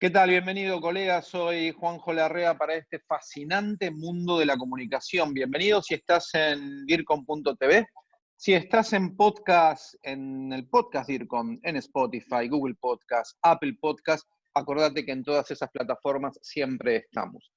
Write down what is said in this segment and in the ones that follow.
¿Qué tal? Bienvenido, colega. Soy Juanjo Larrea para este fascinante mundo de la comunicación. Bienvenido si estás en DIRCOM.tv, si estás en podcast, en el podcast DIRCOM, en Spotify, Google Podcast, Apple Podcast, acordate que en todas esas plataformas siempre estamos.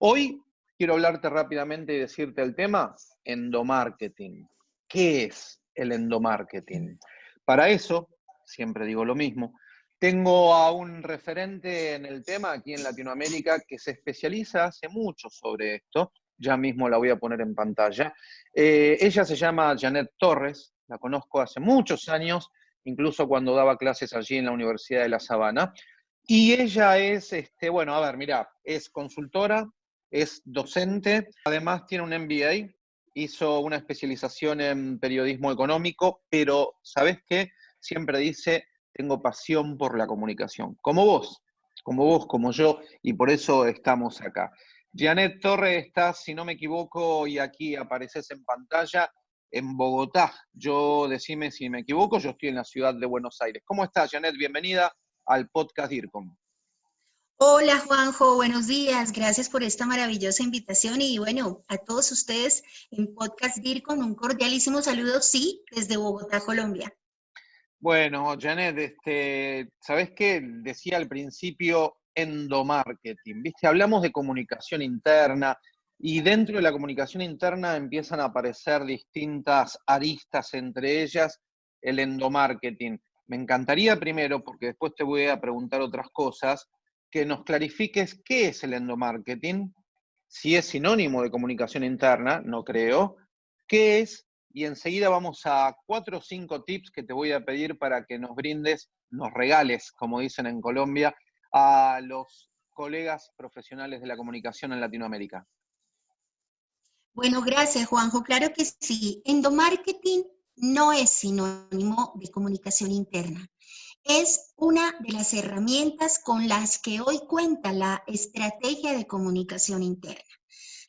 Hoy quiero hablarte rápidamente y decirte el tema, endomarketing. ¿Qué es el endomarketing? Para eso, siempre digo lo mismo, tengo a un referente en el tema aquí en Latinoamérica que se especializa hace mucho sobre esto, ya mismo la voy a poner en pantalla. Eh, ella se llama Janet Torres, la conozco hace muchos años, incluso cuando daba clases allí en la Universidad de La Sabana. Y ella es, este, bueno, a ver, mira, es consultora, es docente, además tiene un MBA, hizo una especialización en periodismo económico, pero ¿sabes qué? Siempre dice, tengo pasión por la comunicación, como vos, como vos, como yo, y por eso estamos acá. Janet Torre está, si no me equivoco, y aquí apareces en pantalla, en Bogotá. Yo, decime si me equivoco, yo estoy en la ciudad de Buenos Aires. ¿Cómo estás, Janet? Bienvenida al podcast DIRCOM. Hola Juanjo, buenos días. Gracias por esta maravillosa invitación y bueno, a todos ustedes en Podcast DIRCOM un cordialísimo saludo, sí, desde Bogotá, Colombia. Bueno, Janet, este, ¿sabes qué? Decía al principio endomarketing, ¿viste? Hablamos de comunicación interna y dentro de la comunicación interna empiezan a aparecer distintas aristas, entre ellas el endomarketing. Me encantaría primero, porque después te voy a preguntar otras cosas, que nos clarifiques qué es el endomarketing, si es sinónimo de comunicación interna, no creo, qué es y enseguida vamos a cuatro o cinco tips que te voy a pedir para que nos brindes, nos regales, como dicen en Colombia, a los colegas profesionales de la comunicación en Latinoamérica. Bueno, gracias Juanjo. Claro que sí. Endomarketing no es sinónimo de comunicación interna. Es una de las herramientas con las que hoy cuenta la estrategia de comunicación interna.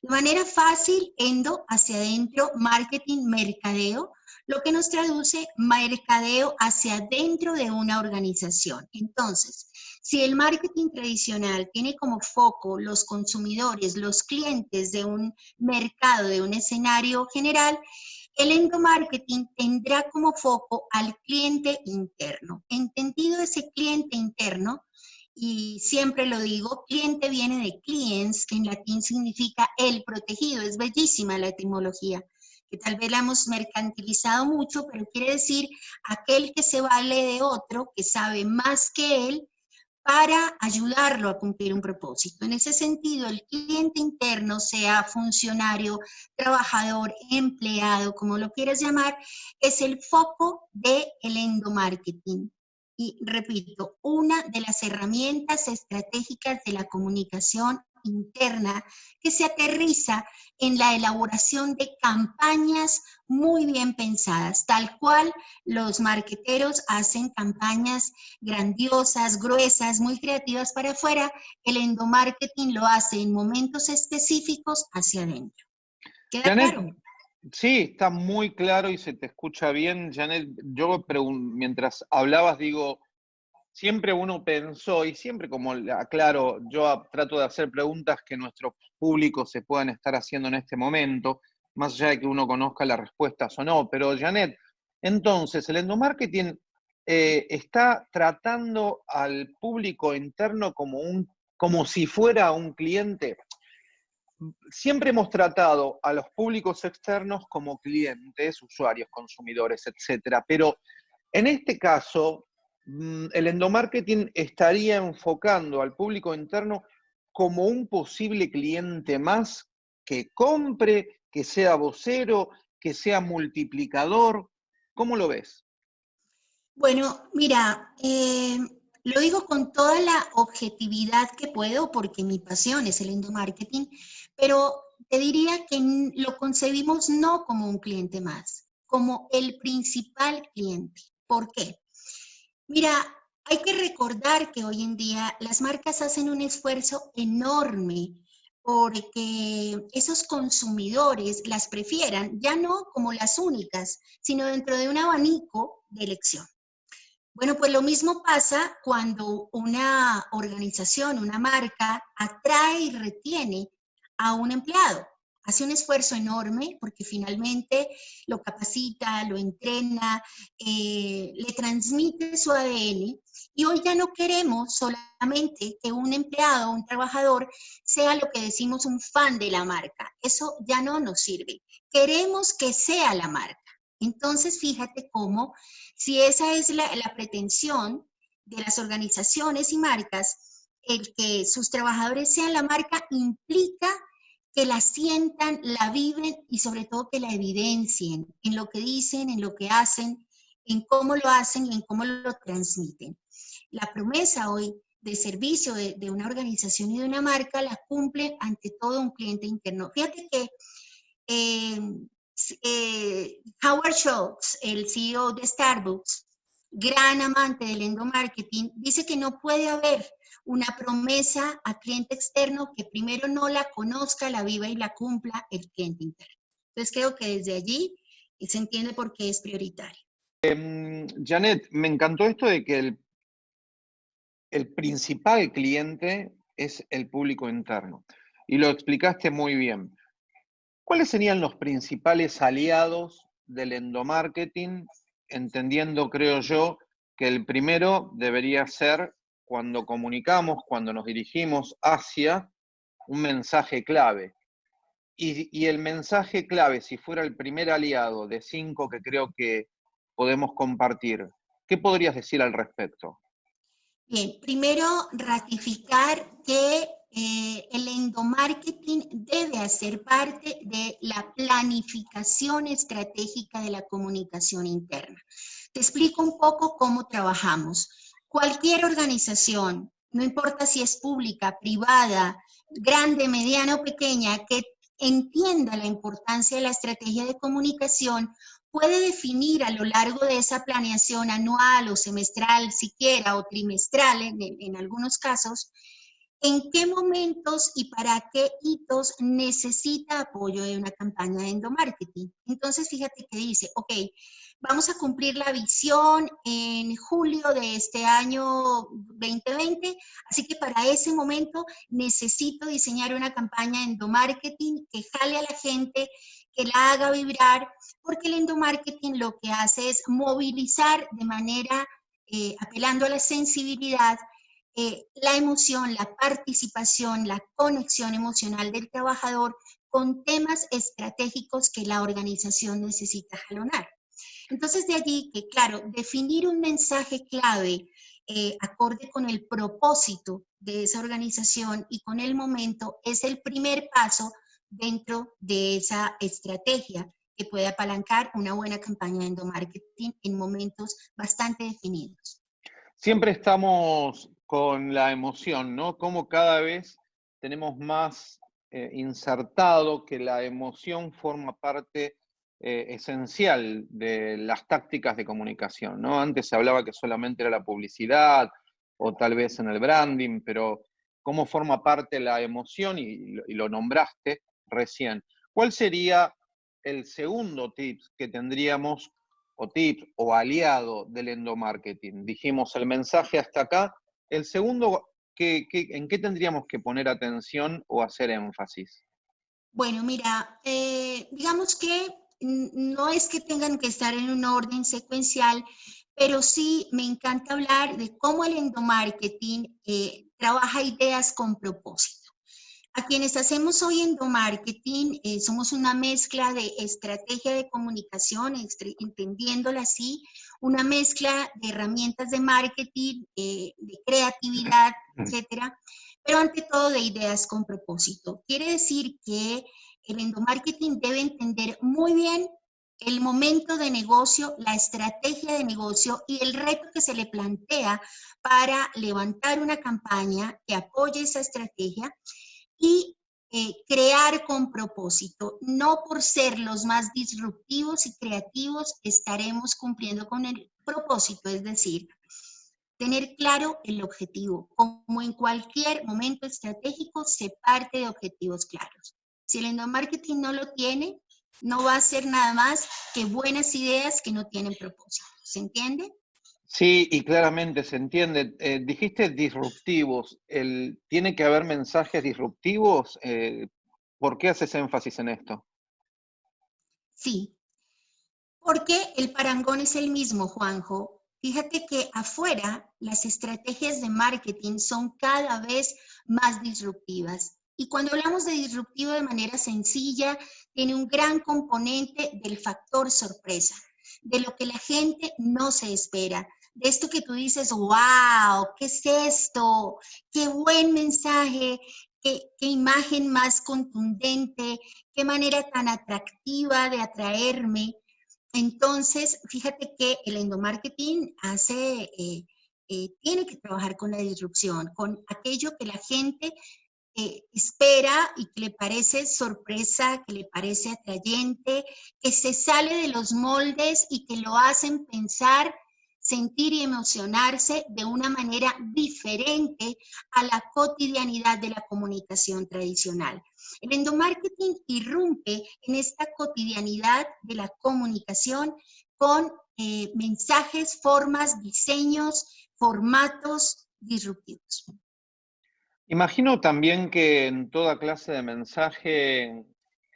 De manera fácil, endo hacia adentro, marketing, mercadeo, lo que nos traduce mercadeo hacia adentro de una organización. Entonces, si el marketing tradicional tiene como foco los consumidores, los clientes de un mercado, de un escenario general, el endomarketing tendrá como foco al cliente interno. Entendido ese cliente interno, y siempre lo digo, cliente viene de clients, que en latín significa el protegido, es bellísima la etimología, que tal vez la hemos mercantilizado mucho, pero quiere decir aquel que se vale de otro, que sabe más que él, para ayudarlo a cumplir un propósito. En ese sentido, el cliente interno, sea funcionario, trabajador, empleado, como lo quieras llamar, es el foco del el endomarketing y repito, una de las herramientas estratégicas de la comunicación interna que se aterriza en la elaboración de campañas muy bien pensadas, tal cual los marqueteros hacen campañas grandiosas, gruesas, muy creativas para afuera, el endomarketing lo hace en momentos específicos hacia adentro. ¿Queda claro? Sí, está muy claro y se te escucha bien, Janet. Yo mientras hablabas digo, siempre uno pensó, y siempre como aclaro, yo trato de hacer preguntas que nuestros públicos se puedan estar haciendo en este momento, más allá de que uno conozca las respuestas o no. Pero Janet, entonces, el endomarketing eh, está tratando al público interno como, un, como si fuera un cliente siempre hemos tratado a los públicos externos como clientes, usuarios, consumidores, etcétera, pero en este caso, mm, el endomarketing estaría enfocando al público interno como un posible cliente más que compre, que sea vocero, que sea multiplicador. ¿Cómo lo ves? Bueno, mira, eh, lo digo con toda la objetividad que puedo porque mi pasión es el endomarketing, pero te diría que lo concebimos no como un cliente más, como el principal cliente. ¿Por qué? Mira, hay que recordar que hoy en día las marcas hacen un esfuerzo enorme porque esos consumidores las prefieran ya no como las únicas, sino dentro de un abanico de elección. Bueno, pues lo mismo pasa cuando una organización, una marca, atrae y retiene a un empleado hace un esfuerzo enorme porque finalmente lo capacita, lo entrena, eh, le transmite su ADN y hoy ya no queremos solamente que un empleado, un trabajador, sea lo que decimos un fan de la marca. Eso ya no nos sirve. Queremos que sea la marca. Entonces, fíjate cómo, si esa es la, la pretensión de las organizaciones y marcas, el que sus trabajadores sean la marca implica que la sientan, la viven y sobre todo que la evidencien en lo que dicen, en lo que hacen, en cómo lo hacen y en cómo lo transmiten. La promesa hoy de servicio de, una organización y de una marca la cumple ante todo un cliente interno. Fíjate que eh, eh, Howard Schultz, el CEO de Starbucks, gran amante del endomarketing, dice que no puede haber una promesa a cliente externo que primero no la conozca, la viva y la cumpla el cliente interno. Entonces creo que desde allí se entiende por qué es prioritario. Em, Janet, me encantó esto de que el, el principal cliente es el público interno. Y lo explicaste muy bien. ¿Cuáles serían los principales aliados del endomarketing? Entendiendo, creo yo, que el primero debería ser cuando comunicamos, cuando nos dirigimos hacia un mensaje clave. Y, el mensaje clave, si fuera el primer aliado de cinco que creo que podemos compartir, ¿qué podrías decir al respecto? Bien, primero ratificar que eh, el endomarketing debe hacer parte de la planificación estratégica de la comunicación interna. Te explico un poco cómo trabajamos. Cualquier organización, no importa si es pública, privada, grande, mediana o pequeña, que entienda la importancia de la estrategia de comunicación, puede definir a lo largo de esa planeación anual o semestral, siquiera, o trimestral en, algunos casos, en qué momentos y para qué hitos necesita apoyo de una campaña de endomarketing. Entonces, fíjate que dice, ok, Vamos a cumplir la visión en julio de este año 2020, así que para ese momento necesito diseñar una campaña de endomarketing que jale a la gente, que la haga vibrar, porque el endomarketing lo que hace es movilizar de manera, eh, apelando a la sensibilidad, eh, la emoción, la participación, la conexión emocional del trabajador con temas estratégicos que la organización necesita jalonar. Entonces, de allí que, claro, definir un mensaje clave eh, acorde con el propósito de esa organización y con el momento es el primer paso dentro de esa estrategia que puede apalancar una buena campaña de endomarketing en momentos bastante definidos. Siempre estamos con la emoción, ¿no? Como cada vez tenemos más eh, insertado que la emoción forma parte eh, esencial de las tácticas de comunicación, ¿no? Antes se hablaba que solamente era la publicidad o tal vez en el branding, pero cómo forma parte la emoción y, lo nombraste recién. ¿Cuál sería el segundo tip que tendríamos, o tip o aliado del endomarketing? Dijimos el mensaje hasta acá. El segundo, en qué tendríamos que poner atención o hacer énfasis? Bueno, mira, eh, digamos que no es que tengan que estar en un orden secuencial, pero sí me encanta hablar de cómo el endomarketing eh, trabaja ideas con propósito. A quienes hacemos hoy endomarketing, eh, somos una mezcla de estrategia de comunicación, entendiéndola así, una mezcla de herramientas de marketing, eh, de creatividad, etcétera, pero ante todo de ideas con propósito. Quiere decir que el endomarketing debe entender muy bien el momento de negocio, la estrategia de negocio y el reto que se le plantea para levantar una campaña que apoye esa estrategia y eh, crear con propósito. No por ser los más disruptivos y creativos estaremos cumpliendo con el propósito, es decir, tener claro el objetivo. Como en cualquier momento estratégico, se parte de objetivos claros. Si el endomarketing no lo tiene, no va a ser nada más que buenas ideas que no tienen propósito. ¿Se entiende? Sí, y claramente se entiende. Eh, dijiste disruptivos. El, ¿Tiene que haber mensajes disruptivos? Eh, ¿Por qué haces énfasis en esto? Sí, porque el parangón es el mismo, Juanjo. Fíjate que afuera las estrategias de marketing son cada vez más disruptivas. Y cuando hablamos de disruptivo de manera sencilla, tiene un gran componente del factor sorpresa, de lo que la gente no se espera, de esto que tú dices, wow, ¿qué es esto? Qué buen mensaje, qué, qué imagen más contundente, qué manera tan atractiva de atraerme. Entonces, fíjate que el endomarketing hace, eh, eh, tiene que trabajar con la disrupción, con aquello que la gente eh, espera y que le parece sorpresa, que le parece atrayente, que se sale de los moldes y que lo hacen pensar, sentir y emocionarse de una manera diferente a la cotidianidad de la comunicación tradicional. El endomarketing irrumpe en esta cotidianidad de la comunicación con eh, mensajes, formas, diseños, formatos disruptivos. Imagino también que en toda clase de mensaje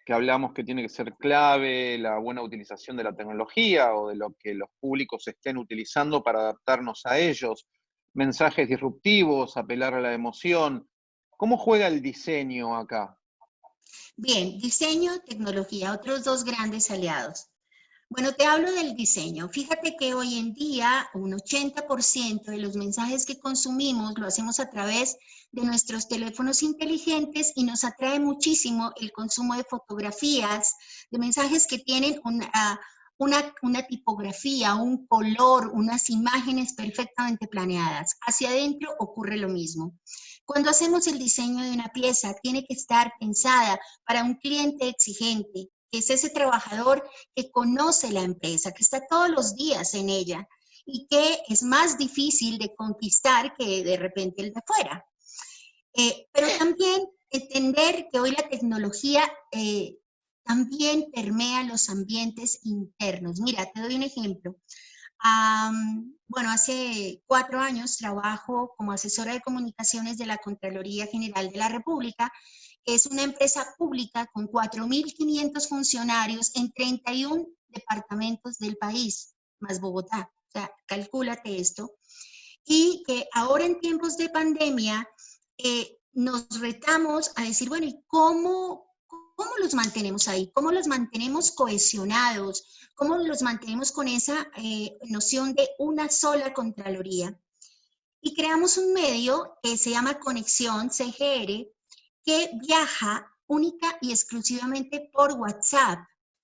que hablamos que tiene que ser clave, la buena utilización de la tecnología o de lo que los públicos estén utilizando para adaptarnos a ellos, mensajes disruptivos, apelar a la emoción. ¿Cómo juega el diseño acá? Bien, diseño, tecnología, otros dos grandes aliados. Bueno, te hablo del diseño. Fíjate que hoy en día un 80% de los mensajes que consumimos lo hacemos a través de nuestros teléfonos inteligentes y nos atrae muchísimo el consumo de fotografías, de mensajes que tienen una, una, una tipografía, un color, unas imágenes perfectamente planeadas. Hacia adentro ocurre lo mismo. Cuando hacemos el diseño de una pieza, tiene que estar pensada para un cliente exigente, es ese trabajador que conoce la empresa, que está todos los días en ella y que es más difícil de conquistar que de repente el de afuera. Eh, pero también entender que hoy la tecnología eh, también permea los ambientes internos. Mira, te doy un ejemplo bueno, hace cuatro años trabajo como asesora de comunicaciones de la Contraloría General de la República, es una empresa pública con 4.500 funcionarios en 31 departamentos del país, más Bogotá. O sea, calcúlate esto. Y que ahora en tiempos de pandemia eh, nos retamos a decir, bueno, ¿y cómo, ¿Cómo los mantenemos ahí? ¿Cómo los mantenemos cohesionados? ¿Cómo los mantenemos con esa eh, noción de una sola Contraloría? Y creamos un medio que se llama Conexión CGR, que viaja única y exclusivamente por WhatsApp.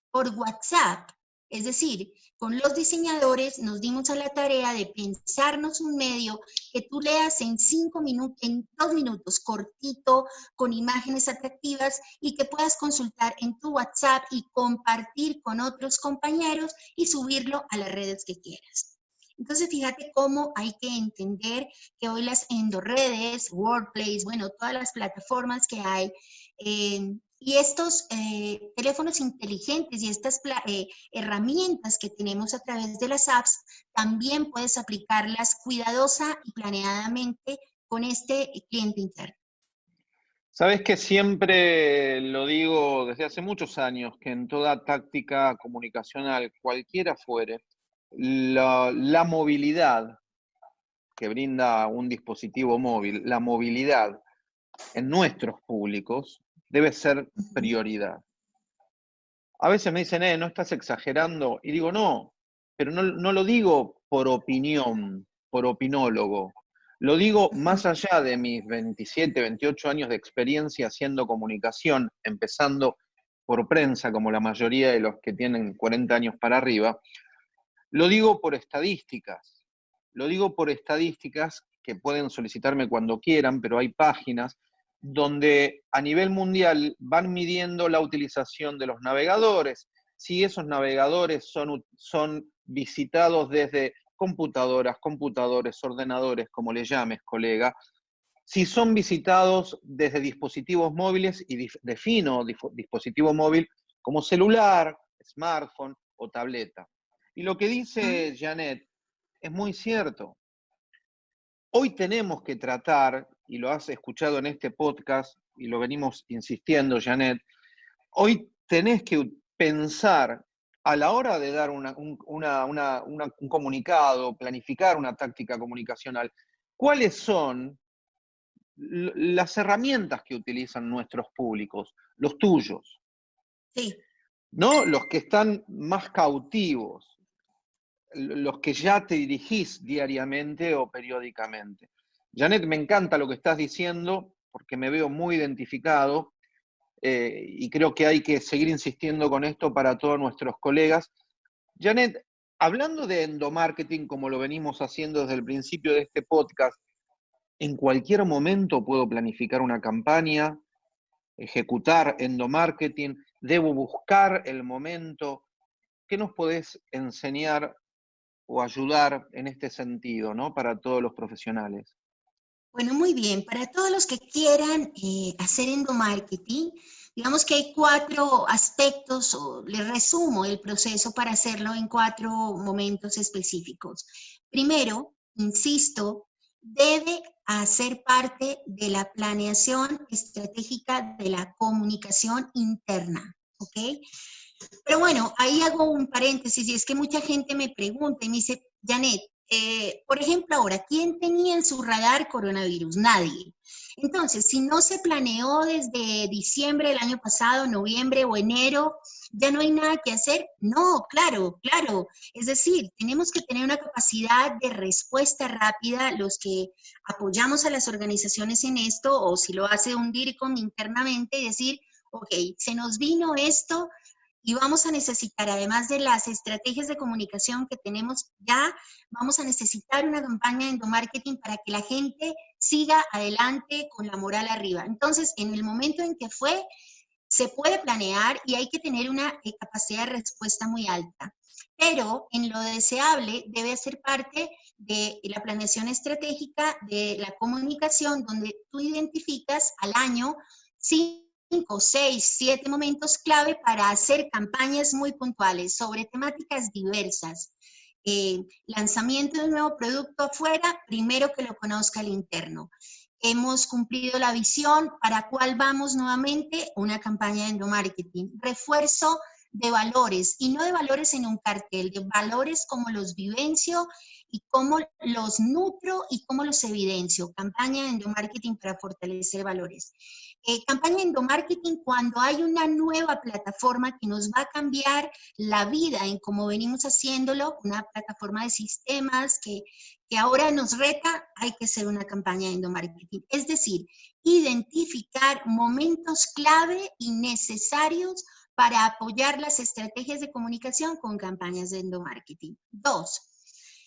Por WhatsApp. Es decir, con los diseñadores nos dimos a la tarea de pensarnos un medio que tú leas en cinco minutos, en dos minutos, cortito, con imágenes atractivas y que puedas consultar en tu WhatsApp y compartir con otros compañeros y subirlo a las redes que quieras. Entonces, fíjate cómo hay que entender que hoy las endoredes, Workplace, bueno, todas las plataformas que hay, eh, y estos eh, teléfonos inteligentes y estas eh, herramientas que tenemos a través de las apps, también puedes aplicarlas cuidadosa y planeadamente con este cliente interno. Sabes que siempre lo digo desde hace muchos años, que en toda táctica comunicacional, cualquiera fuere, la, movilidad que brinda un dispositivo móvil, la movilidad en nuestros públicos debe ser prioridad. A veces me dicen, eh, no estás exagerando, y digo, no, pero no, no lo digo por opinión, por opinólogo, lo digo más allá de mis 27, 28 años de experiencia haciendo comunicación, empezando por prensa, como la mayoría de los que tienen 40 años para arriba, lo digo por estadísticas. Lo digo por estadísticas que pueden solicitarme cuando quieran, pero hay páginas donde a nivel mundial van midiendo la utilización de los navegadores, si esos navegadores son, son visitados desde computadoras, computadores, ordenadores, como le llames, colega, si son visitados desde dispositivos móviles, y defino dispositivo móvil como celular, smartphone o tableta. Y lo que dice Janet es muy cierto. Hoy tenemos que tratar, y lo has escuchado en este podcast, y lo venimos insistiendo, Janet, hoy tenés que pensar a la hora de dar un, un comunicado, planificar una táctica comunicacional, cuáles son las herramientas que utilizan nuestros públicos, los tuyos. Sí. ¿No? Los que están más cautivos, los que ya te dirigís diariamente o periódicamente. Janet, me encanta lo que estás diciendo porque me veo muy identificado eh, y creo que hay que seguir insistiendo con esto para todos nuestros colegas. Janet, hablando de endomarketing como lo venimos haciendo desde el principio de este podcast, en cualquier momento puedo planificar una campaña, ejecutar endomarketing, debo buscar el momento. ¿Qué nos podés enseñar o ayudar en este sentido, ¿no? Para todos los profesionales. Bueno, muy bien. Para todos los que quieran eh, hacer endomarketing, digamos que hay cuatro aspectos, o les resumo el proceso para hacerlo en cuatro momentos específicos. Primero, insisto, debe hacer parte de la planeación estratégica de la comunicación interna, ¿ok? Pero bueno, ahí hago un paréntesis y es que mucha gente me pregunta y me dice, Janet, eh, por ejemplo ahora, ¿quién tenía en su radar coronavirus? Nadie. Entonces, si no se planeó desde diciembre del año pasado, noviembre o enero, ¿ya no hay nada que hacer? No, claro, claro. Es decir, tenemos que tener una capacidad de respuesta rápida los que apoyamos a las organizaciones en esto, o si lo hace un DIRCOM internamente, decir, ok, se nos vino esto, y vamos a necesitar, además de las estrategias de comunicación que tenemos ya, vamos a necesitar una campaña de endomarketing para que la gente siga adelante con la moral arriba. Entonces, en el momento en que fue, se puede planear y hay que tener una eh, capacidad de respuesta muy alta. Pero en lo deseable debe ser parte de la planeación estratégica de la comunicación, donde tú identificas al año cinco, seis, siete momentos clave para hacer campañas muy puntuales sobre temáticas diversas. Eh, lanzamiento de un nuevo producto afuera, primero que lo conozca el interno. Hemos cumplido la visión, ¿para cuál vamos nuevamente? Una campaña de endomarketing. Refuerzo de valores, y no de valores en un cartel, de valores como los vivencio y cómo los nutro y cómo los evidencio. Campaña de endomarketing para fortalecer valores. Eh, campaña endomarketing cuando hay una nueva plataforma que nos va a cambiar la vida en cómo venimos haciéndolo, una plataforma de sistemas que, que ahora nos reta, hay que hacer una campaña de endomarketing. Es decir, identificar momentos clave y necesarios para apoyar las estrategias de comunicación con campañas de endomarketing. Dos,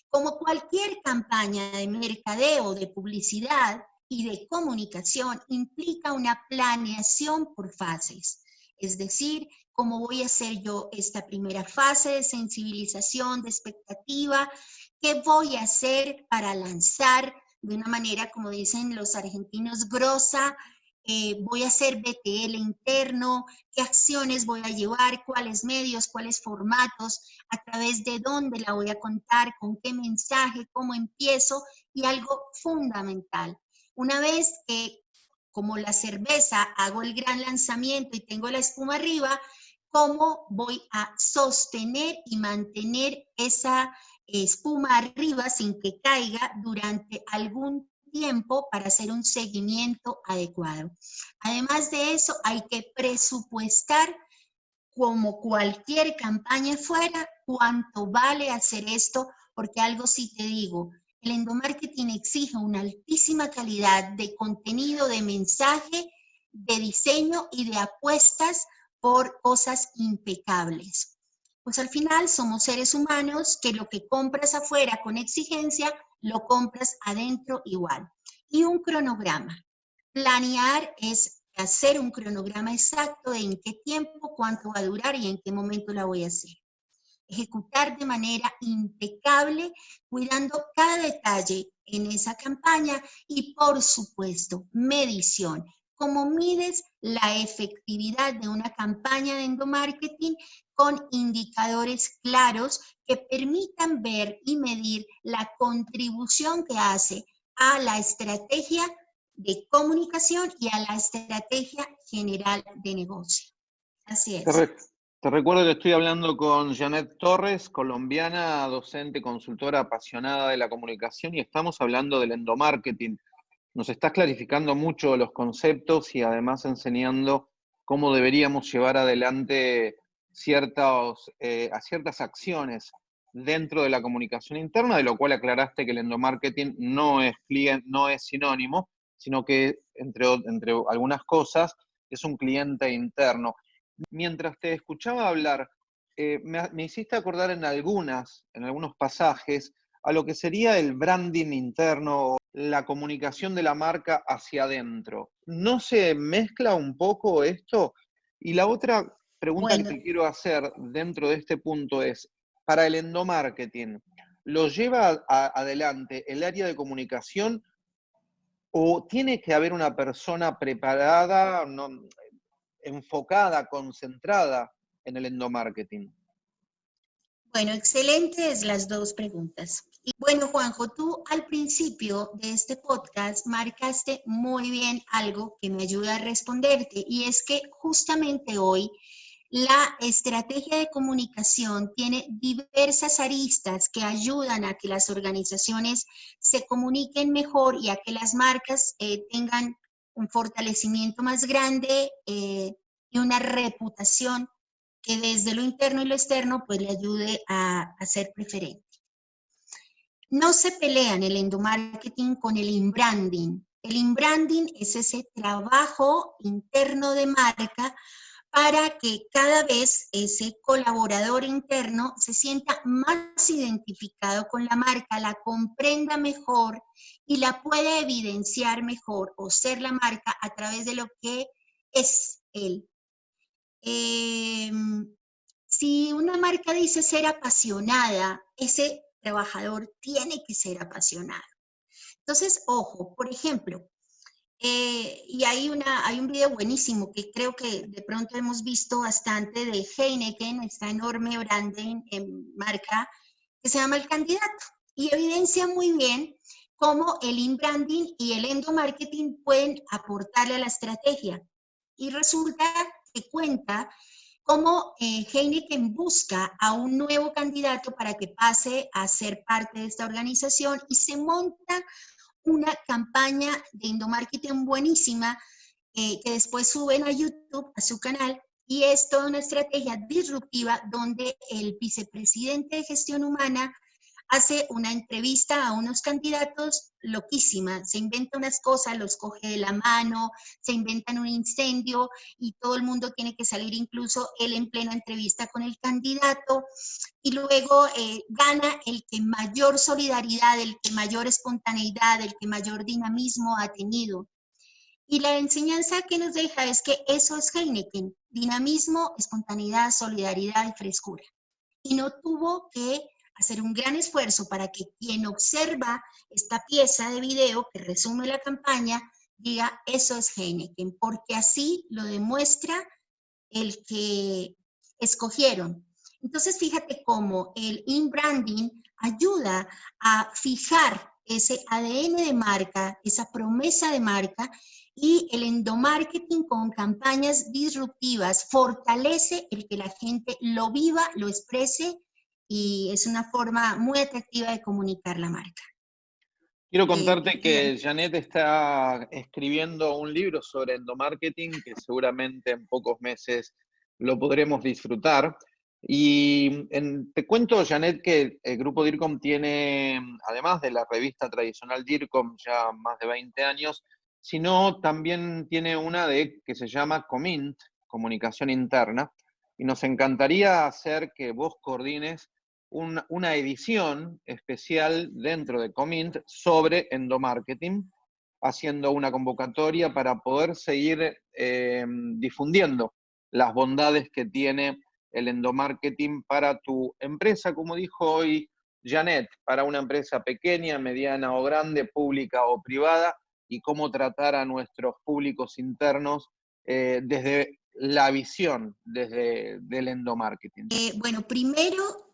como cualquier campaña de mercadeo, de publicidad, y de comunicación implica una planeación por fases. Es decir, cómo voy a hacer yo esta primera fase de sensibilización, de expectativa, qué voy a hacer para lanzar de una manera, como dicen los argentinos, grosa, eh, voy a hacer BTL interno, qué acciones voy a llevar, cuáles medios, cuáles formatos, a través de dónde la voy a contar, con qué mensaje, cómo empiezo y algo fundamental, una vez que, como la cerveza, hago el gran lanzamiento y tengo la espuma arriba, ¿cómo voy a sostener y mantener esa espuma arriba sin que caiga durante algún tiempo para hacer un seguimiento adecuado. Además de eso, hay que presupuestar como cualquier campaña fuera, cuánto vale hacer esto, porque algo sí te digo, el endomarketing exige una altísima calidad de contenido, de mensaje, de diseño y de apuestas por cosas impecables. Pues al final somos seres humanos que lo que compras afuera con exigencia, lo compras adentro igual. Y un cronograma. Planear es hacer un cronograma exacto de en qué tiempo, cuánto va a durar y en qué momento la voy a hacer ejecutar de manera impecable, cuidando cada detalle en esa campaña y, por supuesto, medición. ¿Cómo mides la efectividad de una campaña de endomarketing? con indicadores claros que permitan ver y medir la contribución que hace a la estrategia de comunicación y a la estrategia general de negocio. Así es. Te recuerdo que estoy hablando con Janet Torres, colombiana, docente, consultora apasionada de la comunicación y estamos hablando del endomarketing. Nos estás clarificando mucho los conceptos y además enseñando cómo deberíamos llevar adelante ciertas, eh, ciertas acciones dentro de la comunicación interna, de lo cual aclaraste que el endomarketing no es, no es sinónimo, sino que, entre, entre algunas cosas, es un cliente interno mientras te escuchaba hablar, eh, me, hiciste acordar en algunas, en algunos pasajes, a lo que sería el branding interno, la comunicación de la marca hacia adentro. ¿No se mezcla un poco esto? Y la otra pregunta que te quiero hacer dentro de este punto es, para el endomarketing, ¿lo lleva adelante el área de comunicación o tiene que haber una persona preparada, no, enfocada, concentrada en el endomarketing? Bueno, excelentes las dos preguntas. Y bueno, Juanjo, tú al principio de este podcast marcaste muy bien algo que me ayuda a responderte y es que justamente hoy la estrategia de comunicación tiene diversas aristas que ayudan a que las organizaciones se comuniquen mejor y a que las marcas eh, tengan un fortalecimiento más grande eh, y una reputación que desde lo interno y lo externo pues le ayude a, ser preferente. No se pelean el endomarketing con el inbranding. El inbranding es ese trabajo interno de marca para que cada vez ese colaborador interno se sienta más identificado con la marca, la comprenda mejor y la pueda evidenciar mejor o ser la marca a través de lo que es él. Em, si una marca dice ser apasionada, ese trabajador tiene que ser apasionado. Entonces, ojo, por ejemplo, eh, y hay, una, hay un video buenísimo que creo que de pronto hemos visto bastante de Heineken, esta enorme branding en marca, que se llama El Candidato. Y evidencia muy bien cómo el inbranding y el endomarketing pueden aportarle a la estrategia. Y resulta que cuenta cómo eh, Heineken busca a un nuevo candidato para que pase a ser parte de esta organización y se monta una campaña de endomarketing buenísima eh, que después suben a YouTube, a su canal, y es toda una estrategia disruptiva donde el vicepresidente de gestión humana hace una entrevista a unos candidatos loquísima, se inventa unas cosas, los coge de la mano, se inventan un incendio y todo el mundo tiene que salir, incluso él en plena entrevista con el candidato, y luego eh, gana el que mayor solidaridad, el que mayor espontaneidad, el que mayor dinamismo ha tenido. Y la enseñanza que nos deja es que eso es Heineken, dinamismo, espontaneidad, solidaridad y frescura. Y no tuvo que hacer un gran esfuerzo para que quien observa esta pieza de video que resume la campaña diga, eso es Heineken, porque así lo demuestra el que escogieron. Entonces, fíjate cómo el in-branding ayuda a fijar ese ADN de marca, esa promesa de marca, y el endomarketing con campañas disruptivas fortalece el que la gente lo viva, lo exprese y es una forma muy atractiva de comunicar la marca. Quiero eh, contarte que Janet está escribiendo un libro sobre endomarketing que seguramente en pocos meses lo podremos disfrutar. Y te cuento, Janet, que el grupo DIRCOM tiene, además de la revista tradicional DIRCOM, ya más de 20 años, sino también tiene una de que se llama COMINT, Comunicación Interna, y nos encantaría hacer que vos coordines una edición especial dentro de Comint sobre endomarketing, haciendo una convocatoria para poder seguir eh, difundiendo las bondades que tiene el endomarketing para tu empresa, como dijo hoy Janet, para una empresa pequeña, mediana o grande, pública o privada, y cómo tratar a nuestros públicos internos eh, desde la visión desde el endomarketing? Eh, bueno, primero,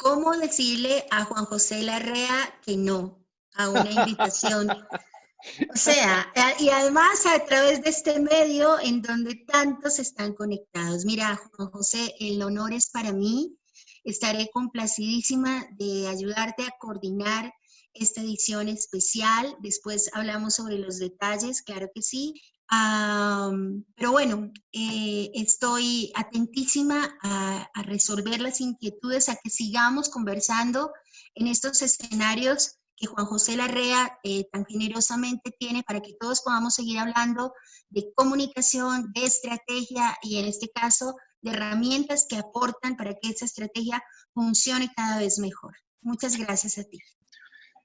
¿cómo decirle a Juan José Larrea que no a una invitación? O sea, y además a través de este medio en donde tantos están conectados. Mira, Juan José, el honor es para mí. Estaré complacidísima de ayudarte a coordinar esta edición especial. Después hablamos sobre los detalles, claro que sí. Pero bueno, eh, estoy atentísima a, a, resolver las inquietudes, a que sigamos conversando en estos escenarios que Juan José Larrea eh, tan generosamente tiene para que todos podamos seguir hablando de comunicación, de estrategia y en este caso de herramientas que aportan para que esa estrategia funcione cada vez mejor. Muchas gracias a ti.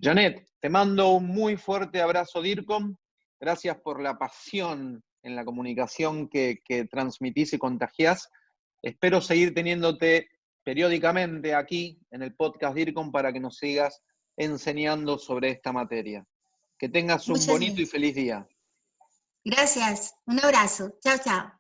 Janet, te mando un muy fuerte abrazo, DIRCOM. Gracias por la pasión en la comunicación que, que transmitís y contagiás. Espero seguir teniéndote periódicamente aquí en el podcast DIRCOM para que nos sigas enseñando sobre esta materia. Que tengas un bonito y feliz día. Gracias. Un abrazo. Chao, chao.